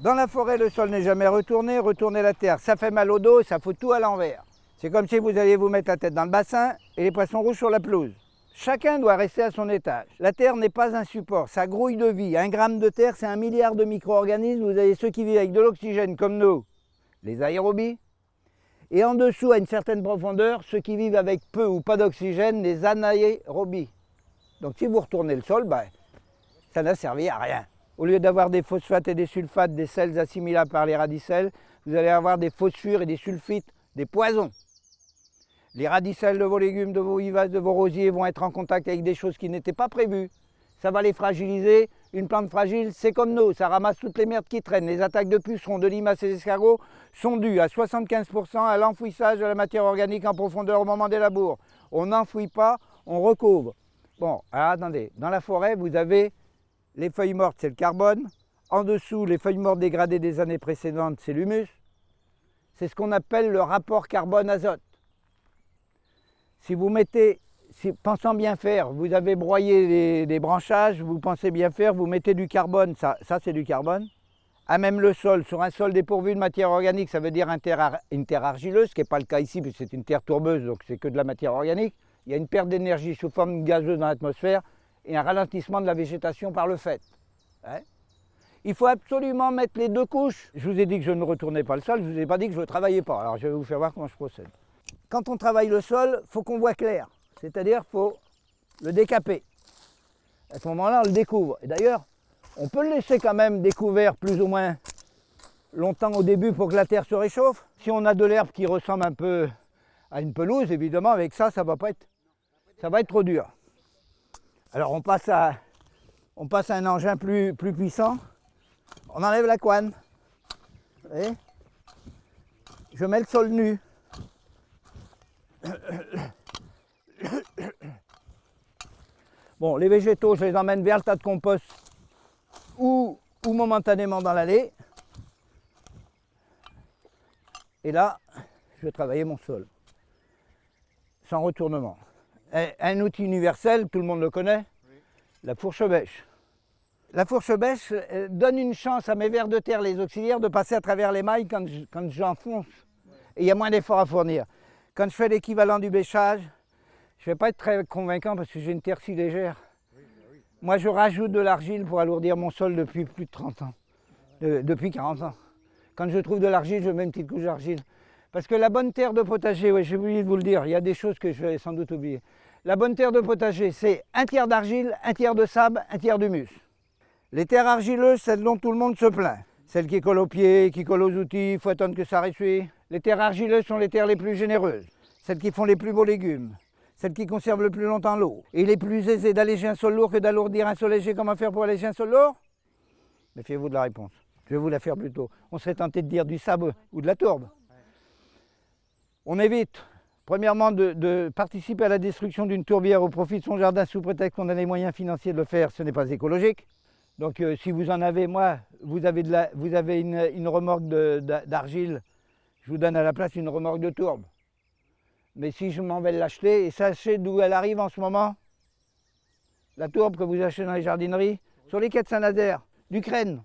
Dans la forêt, le sol n'est jamais retourné. Retourner la terre, ça fait mal au dos, ça fout tout à l'envers. C'est comme si vous alliez vous mettre la tête dans le bassin et les poissons rouges sur la pelouse. Chacun doit rester à son étage. La terre n'est pas un support, ça grouille de vie. Un gramme de terre, c'est un milliard de micro-organismes. Vous avez ceux qui vivent avec de l'oxygène comme nous, les aérobies. Et en dessous, à une certaine profondeur, ceux qui vivent avec peu ou pas d'oxygène, les anaérobies. Donc si vous retournez le sol, ben, ça n'a servi à rien. Au lieu d'avoir des phosphates et des sulfates, des sels assimilables par les radicelles, vous allez avoir des phosphures et des sulfites, des poisons. Les radicelles de vos légumes, de vos vivaces, de vos rosiers vont être en contact avec des choses qui n'étaient pas prévues. Ça va les fragiliser. Une plante fragile, c'est comme nous, ça ramasse toutes les merdes qui traînent. Les attaques de pucerons, de limaces et d'escargots sont dues à 75% à l'enfouissage de la matière organique en profondeur au moment des labours. On n'enfouit pas, on recouvre. Bon, alors attendez, dans la forêt, vous avez les feuilles mortes, c'est le carbone. En dessous, les feuilles mortes dégradées des années précédentes, c'est l'humus. C'est ce qu'on appelle le rapport carbone-azote. Si vous mettez, si, pensant bien faire, vous avez broyé des, branchages, vous pensez bien faire, vous mettez du carbone, ça, ça c'est du carbone. À même le sol, sur un sol dépourvu de matière organique, ça veut dire une terre argileuse, ce qui n'est pas le cas ici, puisque c'est une terre tourbeuse, donc c'est que de la matière organique. Il y a une perte d'énergie sous forme gazeuse dans l'atmosphère et un ralentissement de la végétation par le fait. Hein. il faut absolument mettre les deux couches. Je vous ai dit que je ne retournais pas le sol, je ne vous ai pas dit que je ne travaillais pas. Alors je vais vous faire voir comment je procède. Quand on travaille le sol, il faut qu'on voit clair. C'est-à-dire qu'il faut le décaper. À ce moment-là, on le découvre. Et d'ailleurs, on peut le laisser quand même découvert plus ou moins longtemps au début pour que la terre se réchauffe. Si on a de l'herbe qui ressemble un peu à une pelouse, évidemment, avec ça, ça va pas être, ça va être trop dur. Alors on passe à, un engin plus, plus puissant. On enlève la couane. Je mets le sol nu. Bon, les végétaux, je les emmène vers le tas de compost ou, ou momentanément dans l'allée. Et là, je vais travailler mon sol, sans retournement un outil universel, tout le monde le connaît, la fourche bêche. La fourche bêche euh, donne une chance à mes vers de terre, les auxiliaires, de passer à travers les mailles quand j'enfonce. Et il y a moins d'efforts à fournir. Quand je fais l'équivalent du bêchage, je ne vais pas être très convaincant parce que j'ai une terre si légère. Moi, je rajoute de l'argile pour alourdir mon sol depuis plus de 30 ans, depuis 40 ans. Quand je trouve de l'argile, je mets une petite couche d'argile. Parce que la bonne terre de potager, oui, j'ai oublié de vous le dire, il y a des choses que je vais sans doute oublier. La bonne terre de potager, c'est un tiers d'argile, un tiers de sable, un tiers d'humus. Les terres argileuses, celles dont tout le monde se plaint. Celles qui collent aux pieds, qui collent aux outils, il faut attendre que ça ressuie. Les terres argileuses sont les terres les plus généreuses, celles qui font les plus beaux légumes, celles qui conservent le plus longtemps l'eau. Et il est plus aisé d'alléger un sol lourd que d'alourdir un sol léger. Comment faire pour alléger un sol lourd? Méfiez-vous de la réponse. Je vais vous la faire plus tôt. On serait tenté de dire du sable ou de la tourbe. On évite, premièrement, de, participer à la destruction d'une tourbière au profit de son jardin sous prétexte qu'on a les moyens financiers de le faire. Ce n'est pas écologique. Donc euh, si vous en avez, moi, vous avez, une, remorque d'argile, je vous donne à la place une remorque de tourbe. Mais si je m'en vais l'acheter, et sachez d'où elle arrive en ce moment, la tourbe que vous achetez dans les jardineries, sur les quais de Saint-Nazaire, d'Ukraine.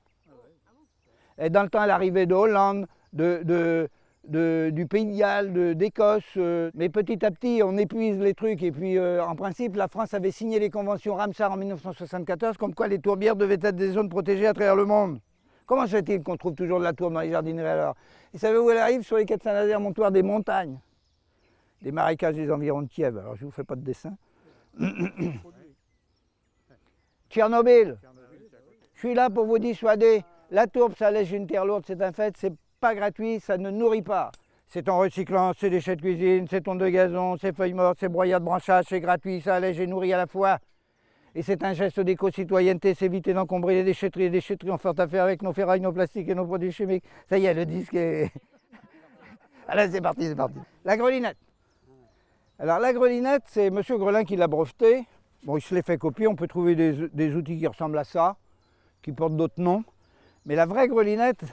Et dans le temps, elle arrivait de Hollande, de, du Pays de Galles, d'Écosse. Euh, mais petit à petit, on épuise les trucs. Et puis, euh, en principe, la France avait signé les conventions Ramsar en 1974, comme quoi les tourbières devaient être des zones protégées à travers le monde. Comment se fait-il qu'on trouve toujours de la tourbe dans les jardineries alors? Et savez où elle arrive? Sur les quais de Saint-Nazaire, montoir des montagnes, des marécages des environs de Kiev. Alors, je ne vous fais pas de dessin. Tchernobyl. Je suis là pour vous dissuader. La tourbe, ça lèche une terre lourde, c'est un fait. Pas gratuit, ça ne nourrit pas. C'est en recyclant ses déchets de cuisine, ses tonnes de gazon, ses feuilles mortes, ses broyats de branchage, c'est gratuit, ça allège et nourrit à la fois. Et c'est un geste d'éco-citoyenneté, c'est éviter d'encombrer les déchetteries. Les déchetteries ont fort à faire avec nos ferrailles, nos plastiques et nos produits chimiques. Ça y est, le disque est... Allez, c'est parti, c'est parti. La grelinette. Alors la grelinette, c'est M. Grelin qui l'a breveté. Bon, il se l'est fait copier, on peut trouver des, des outils qui ressemblent à ça, qui portent d'autres noms. Mais la vraie grelinette,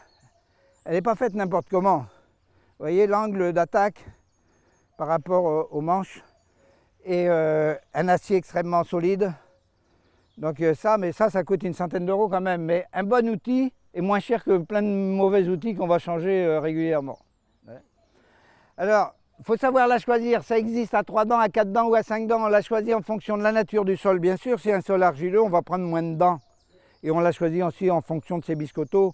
elle n'est pas faite n'importe comment. Vous voyez l'angle d'attaque par rapport aux manches et euh, un acier extrêmement solide. Donc euh, ça, mais ça, ça coûte une centaine d'euros quand même. Mais un bon outil, et moins cher que plein de mauvais outils qu'on va changer euh, régulièrement. Alors, il faut savoir la choisir. Ça existe à 3 dents, à 4 dents ou à 5 dents. On l'a choisi en fonction de la nature du sol, bien sûr. Si un sol argileux, on va prendre moins de dents. Et on l'a choisi aussi en fonction de ses biscottos.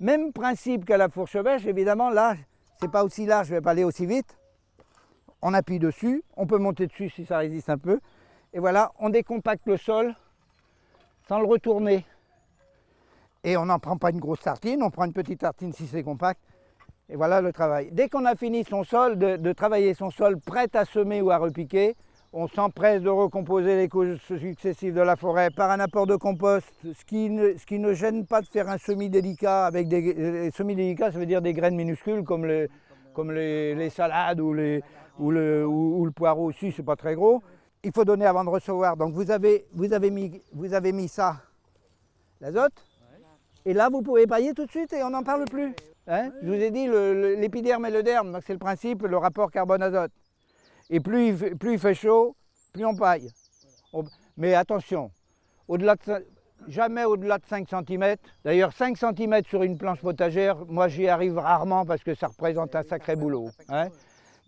Même principe qu'à la fourche bêche, évidemment, là, c'est pas aussi large, je vais pas aller aussi vite. On appuie dessus, on peut monter dessus si ça résiste un peu. Et voilà, on décompacte le sol sans le retourner. Et on n'en prend pas une grosse tartine, on prend une petite tartine si c'est compact. Et voilà le travail. Dès qu'on a fini son sol, de, travailler son sol prêt à semer ou à repiquer, on s'empresse de recomposer les couches successives de la forêt par un apport de compost, ce qui ne, gêne pas de faire un semis délicat avec des euh, semis délicats, ça veut dire des graines minuscules comme les, salades ou, le, poireau aussi, c'est pas très gros. Il faut donner avant de recevoir. Donc vous avez, vous avez, mis, vous avez mis ça, l'azote, et là vous pouvez pailler tout de suite et on n'en parle plus. Hein Je vous ai dit l'épiderme et le derme, c'est le principe, le rapport carbone-azote. Et plus il, fait chaud, plus on paille. Mais attention, jamais au-delà de 5 cm. D'ailleurs, 5 cm sur une planche potagère, moi j'y arrive rarement parce que ça représente un sacré boulot. Hein.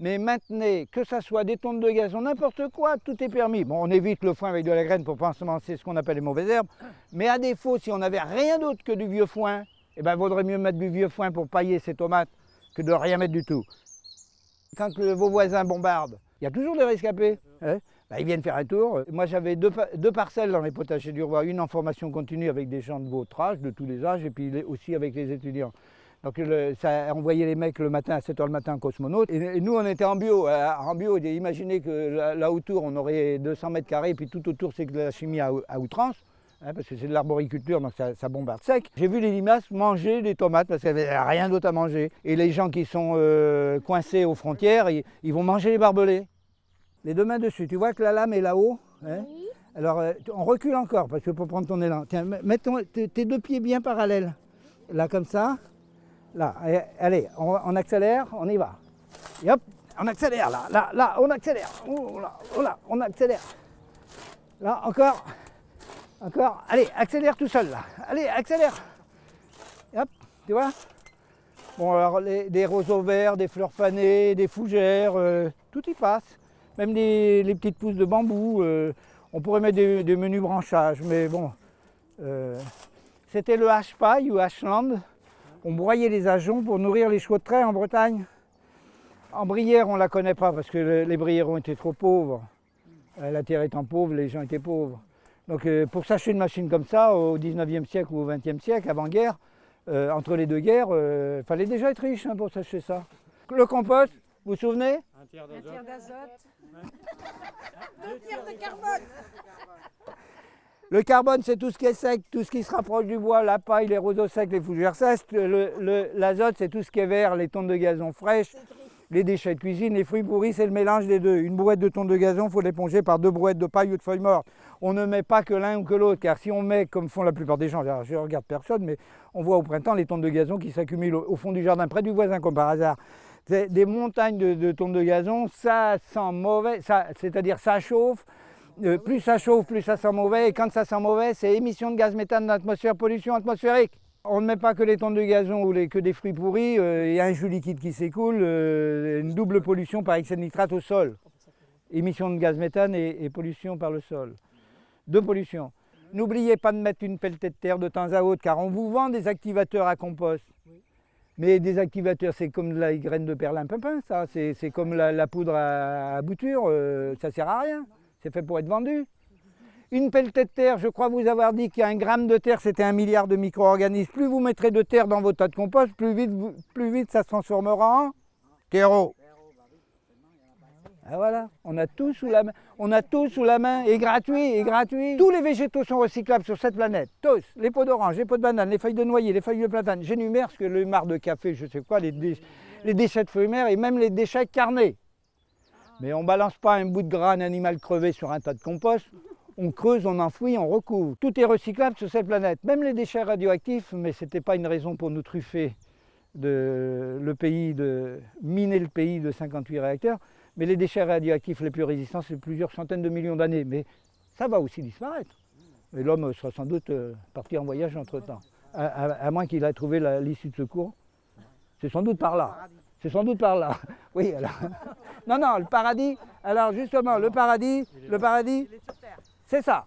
Mais maintenez, que ce soit des tonnes de gazon, n'importe quoi, tout est permis. Bon, on évite le foin avec de la graine pour pas semencer ce qu'on appelle les mauvaises herbes. Mais à défaut, si on n'avait rien d'autre que du vieux foin, eh ben, vaudrait mieux mettre du vieux foin pour pailler ses tomates que de rien mettre du tout. Quand vos voisins bombardent, il y a toujours des rescapés. Hein. Ben, ils viennent faire un tour. Moi, j'avais deux, parcelles dans les potagers du roi, une en formation continue avec des gens de votre âge, de tous les âges, et puis aussi avec les étudiants. Donc ça a envoyé les mecs le matin à 7h le matin en cosmonaute. Et, nous, on était en bio. Euh, en bio, imaginez que là, autour, on aurait 200 mètres carrés, puis tout autour, c'est de la chimie à outrance. Hein, parce que c'est de l'arboriculture, donc ça, bombarde sec. J'ai vu les limaces manger des tomates parce qu'il n'y avait rien d'autre à manger. Et les gens qui sont euh, coincés aux frontières, ils, vont manger les barbelés. Les deux mains dessus, tu vois que la lame est là-haut hein oui. Alors euh, on recule encore parce que pour prendre ton élan. Tiens, mets tes deux pieds bien parallèles. Là comme ça. Là, allez, on, accélère, on y va. Et hop, on accélère là, là, là, on accélère. Oh là, oh là, on accélère. Là, encore. Encore. Allez, accélère tout seul là. Allez, accélère. hop, tu vois Bon, alors les, des roseaux verts, des fleurs fanées, des fougères, euh, tout y passe. Même les, petites pousses de bambou. Euh, on pourrait mettre des, menus branchages, mais bon. Euh, c'était le H-paille ou H-land. On broyait les ajoncs pour nourrir les chevaux de trait en Bretagne. En Brière, on ne la connaît pas parce que les Brières étaient trop pauvres. la terre étant pauvre, les gens étaient pauvres. Donc euh, pour s'acheter une machine comme ça au 19e siècle ou au 20e siècle, avant-guerre, euh, entre les deux guerres, il euh, fallait déjà être riche hein, pour s'acheter ça. Le compost, vous vous souvenez? Un tiers d'azote. Deux tiers de carbone. Le carbone, c'est tout ce qui est sec, tout ce qui se rapproche du bois, la paille, les roseaux secs, les fougères sèches. L'azote, c'est tout ce qui est vert, les tonnes de gazon fraîches, les déchets de cuisine, les fruits pourris, c'est le mélange des deux. Une brouette de tonnes de gazon, il faut l'éponger par deux brouettes de paille ou de feuilles mortes on ne met pas que l'un ou que l'autre, car si on met, comme font la plupart des gens, je ne regarde personne, mais on voit au printemps les tonnes de gazon qui s'accumulent au, fond du jardin, près du voisin, comme par hasard. Des montagnes de, tonnes de gazon, ça sent mauvais, c'est-à-dire ça chauffe, euh, plus ça chauffe, plus ça sent mauvais, et quand ça sent mauvais, c'est émission de gaz méthane dans l'atmosphère, pollution atmosphérique. On ne met pas que les tonnes de gazon ou que des fruits pourris, euh, il y a un jus liquide qui s'écoule, euh, une double pollution par excès de nitrate au sol. Émission de gaz méthane et pollution par le sol de pollution. N'oubliez pas de mettre une pelletée de terre de temps à autre, car on vous vend des activateurs à compost. Mais des activateurs, c'est comme la graine de perlimpinpin, ça. C'est comme la, poudre à, bouture, euh, ça sert à rien. C'est fait pour être vendu. Une pelletée de terre, je crois vous avoir dit qu'un gramme de terre, c'était un milliard de micro-organismes. Plus vous mettrez de terre dans vos tas de compost, plus vite, plus vite ça se transformera en terreau. Ah, on a tout sous la main, on et gratuit, et gratuit. Tous les végétaux sont recyclables sur cette planète, tous. Les pots d'orange, les pots de banane, les feuilles de noyer, les feuilles de platane. J'énumère ce que le marc de café, je sais quoi, les, déchets de mer et même les déchets carnés. Mais on ne balance pas un bout de gras, un animal crevé sur un tas de compost. On creuse, on enfouit, on recouvre. Tout est recyclable sur cette planète, même les déchets radioactifs, mais ce n'était pas une raison pour nous truffer de, le de miner le pays de 58 réacteurs. Mais les déchets radioactifs les plus résistants, c'est plusieurs centaines de millions d'années. Mais ça va aussi disparaître. Et l'homme sera sans doute euh, parti en voyage entre-temps. à, à- à moins qu'il ait trouvé l'issue de secours. C'est sans doute par là. C'est sans doute par là. Oui, alors. Non, non, le paradis. Alors justement, le paradis, le paradis, c'est ça.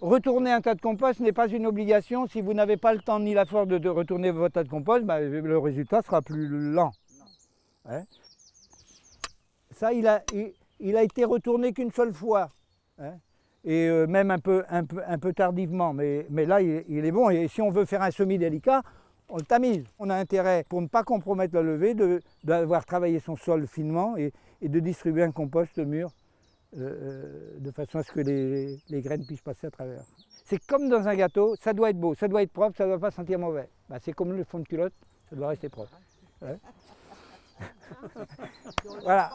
Retourner un tas de compost n'est pas une obligation. Si vous n'avez pas le temps ni la force de, de retourner votre tas de compost, bah, le résultat sera plus lent. Hein? Ça, il a, été retourné qu'une seule fois. hein. Et euh, même un peu, tardivement. Mais, là, il, est bon. Et si on veut faire un semis délicat, on le tamise. On a intérêt, pour ne pas compromettre la levée, d'avoir travaillé son sol finement et, de distribuer un compost mûr euh, euh, de façon à ce que les, graines puissent passer à travers. C'est comme dans un gâteau, ça doit être beau, ça doit être propre, ça ne doit pas sentir mauvais. Bah, c'est comme le fond de culotte, ça doit rester propre. Ouais. Voilà.